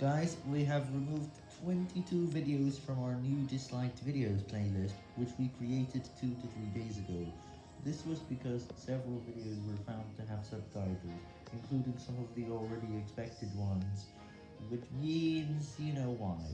Guys, we have removed 22 videos from our new disliked videos playlist, which we created 2 to 3 days ago. This was because several videos were found to have subtitles, including some of the already expected ones, which means you know why.